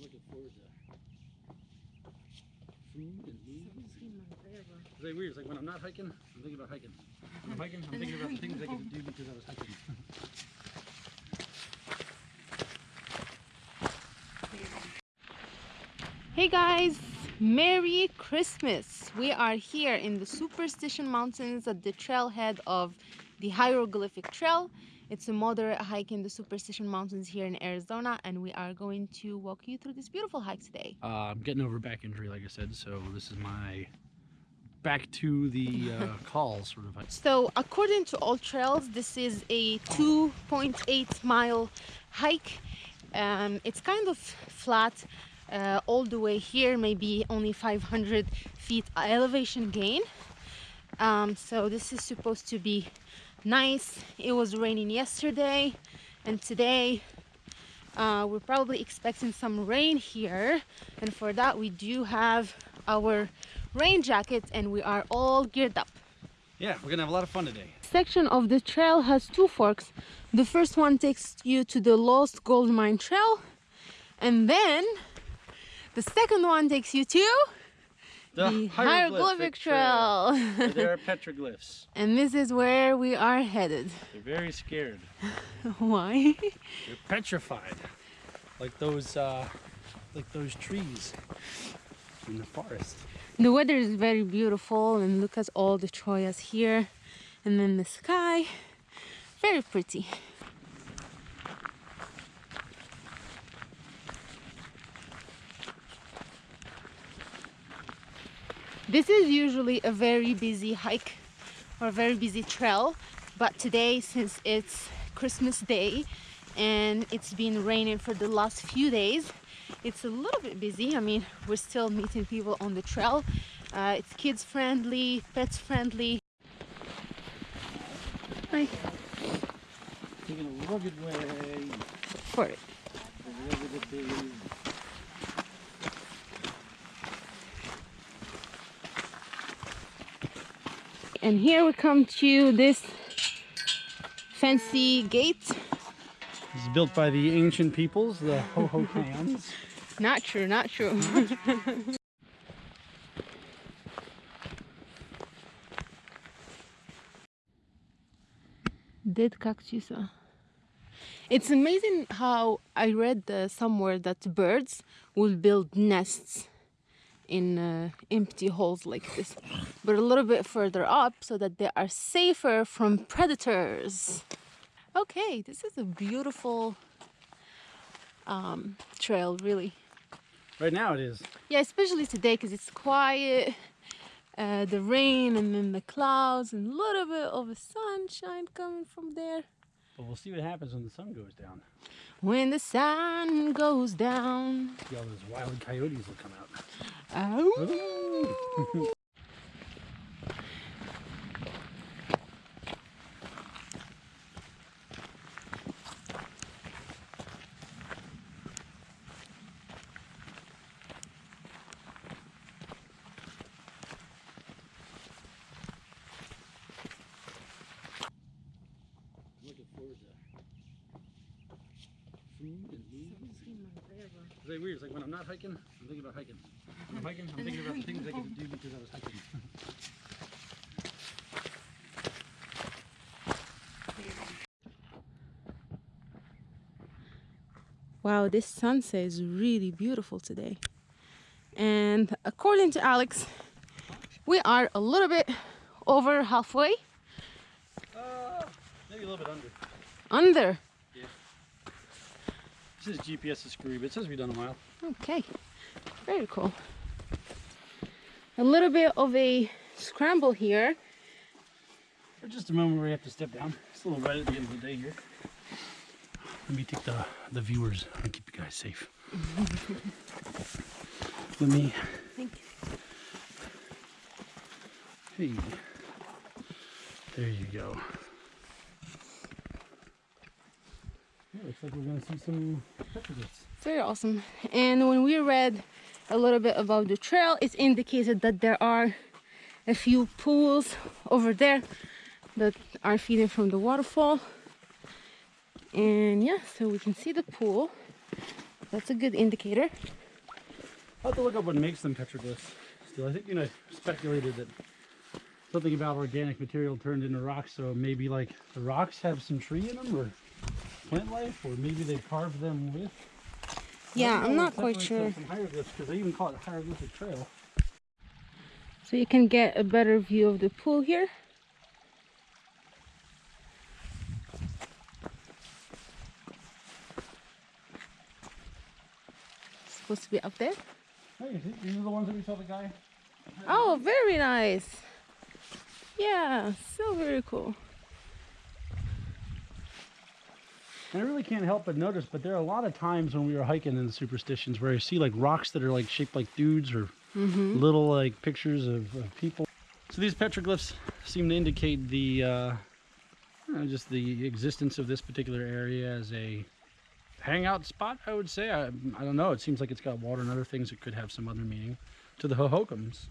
looking forward to food and movies. It's like weird. It's like when I'm not hiking, I'm thinking about hiking. When I'm hiking, I'm thinking about the things I get to do because I was hiking. Hey guys, Merry Christmas! We are here in the Superstition Mountains at the trailhead of the Hieroglyphic Trail. It's a moderate hike in the Superstition Mountains here in Arizona and we are going to walk you through this beautiful hike today. Uh, I'm getting over back injury, like I said, so this is my back to the uh, call sort of hike. So according to AllTrails, this is a 2.8 mile hike. Um, it's kind of flat uh, all the way here, maybe only 500 feet elevation gain. Um, so this is supposed to be nice. It was raining yesterday and today uh, we're probably expecting some rain here. And for that, we do have our rain jackets and we are all geared up. Yeah, we're gonna have a lot of fun today. Section of the trail has two forks. The first one takes you to the Lost Gold Mine Trail and then the second one takes you to The, the Hieroglyphic Trail. there are petroglyphs. and this is where we are headed. They're very scared. Why? They're petrified, like those, uh, like those trees in the forest. The weather is very beautiful and look at all the chollas here and then the sky. Very pretty. This is usually a very busy hike or a very busy trail, but today since it's Christmas Day and it's been raining for the last few days, it's a little bit busy. I mean, we're still meeting people on the trail. Uh, it's kids friendly, pets friendly. Hi. Taking a rugged way. For it. a rugged day. And here we come to this fancy gate. It's built by the ancient peoples, the Hohokams. Not true, not true. Dead cactus. It's amazing how I read uh, somewhere that birds will build nests in uh, empty holes like this, but a little bit further up so that they are safer from predators. Okay, this is a beautiful um, trail, really. right now it is. Yeah, especially today because it's quiet. Uh, the rain and then the clouds and a little bit of sunshine coming from there. But we'll see what happens when the sun goes down. When the sun goes down. See all those wild coyotes will come out. Oh. and movies. It's like weird. It's like when I'm not hiking, I'm thinking about hiking. When I'm hiking, I'm thinking about the things I get to do because I was hiking. Wow, this sunset is really beautiful today. And according to Alex, we are a little bit over halfway Uh, maybe a little bit under. under. This is GPS is screwy, but it says we've done a mile. Okay, very cool. A little bit of a scramble here. For just a moment we have to step down. It's a little right at the end of the day here. Let me take the, the viewers and keep you guys safe. Let me, Thank you. hey, there you go. Looks like we're gonna see some petroglyphs. Very awesome. And when we read a little bit about the trail, it indicated that there are a few pools over there that are feeding from the waterfall. And yeah, so we can see the pool. that's a good indicator. I'll have to look up what makes them petroglyphs. Still, I think you know speculated that something about organic material turned into rocks, so maybe like the rocks have some tree in them or plant life, or maybe they carved them with. Yeah, I'm not quite sure. Because they even call it hieroglyphic trail. So you can get a better view of the pool here. Supposed to be up there. Hey, these are the ones that we saw the guy. Oh, very nice. Yeah, so very cool. And I really can't help but notice, but there are a lot of times when we were hiking in the superstitions where I see like rocks that are like shaped like dudes or little like pictures of, of people. So these petroglyphs seem to indicate the uh, you know, just the existence of this particular area as a hangout spot. I would say. I, I don't know. It seems like it's got water and other things that could have some other meaning to the Hohokams.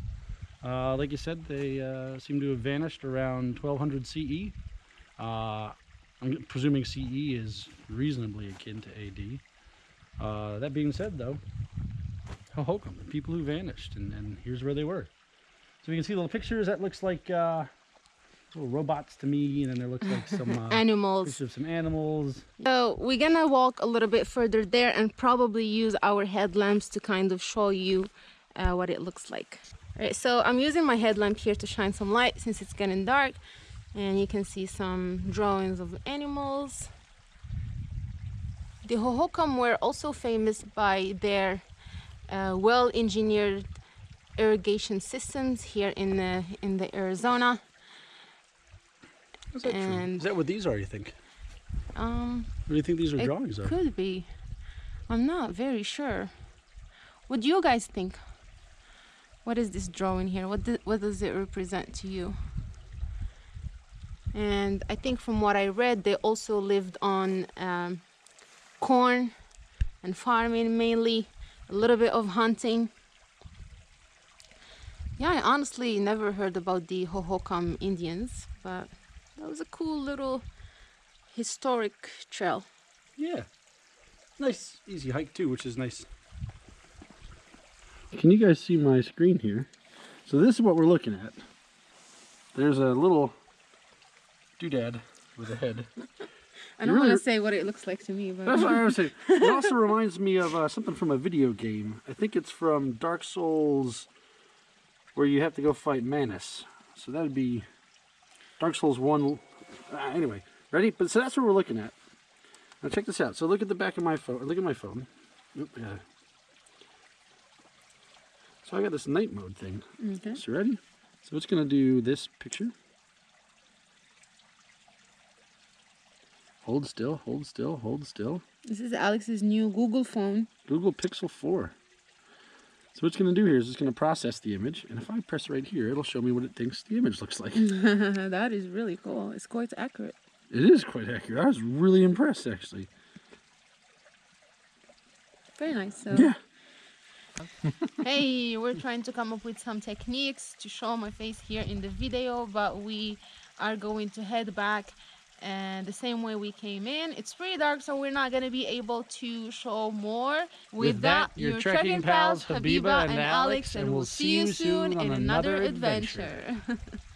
Uh, like you said, they uh, seem to have vanished around 1200 CE. Uh, I'm presuming CE is reasonably akin to AD. Uh, that being said, though, the people who vanished, and, and here's where they were. So we can see little pictures. That looks like uh, little robots to me, and then there looks like some uh, Animals. of some animals. So we're gonna walk a little bit further there and probably use our headlamps to kind of show you uh, what it looks like. Alright, so I'm using my headlamp here to shine some light since it's getting dark and you can see some drawings of animals. The Hohokam were also famous by their uh, well-engineered irrigation systems here in the in the Arizona. Is that true? And- Is that what these are? You think? Um, What do you think these are drawings of? Could be. I'm not very sure. What do you guys think? What is this drawing here? What do, what does it represent to you? And I think from what I read, they also lived on um, corn and farming mainly, a little bit of hunting. Yeah, I honestly never heard about the Hohokam Indians, but that was a cool little historic trail. Yeah. Nice, easy hike too, which is nice. Can you guys see my screen here? So this is what we're looking at. There's a little doodad with a head. I don't really- want to say what it looks like to me, but That's what I was saying. It also reminds me of uh, something from a video game. I think it's from Dark Souls, where you have to go fight Manus. So that'd be Dark Souls 1. Uh, anyway, ready? But so that's what we're looking at. Now check this out. So look at the back of my phone. Look at my phone. Oop, yeah. So I got this night mode thing. okay. So ready? So it's going to do this picture. Hold still, hold still, hold still. this is Alex's new Google phone. Google Pixel 4. So what it's going to do here is it's going to process the image, and if I press right here, it'll show me what it thinks the image looks like. that is really cool. It's quite accurate. It is quite accurate. I was really impressed, actually. Very nice. So Yeah. hey, we're trying to come up with some techniques to show my face here in the video, but we are going to head back and the same way we came in. It's pretty dark, so we're not going to be able to show more. With, that, your trekking pals, Habiba and Alex, and we'll see you soon in another adventure.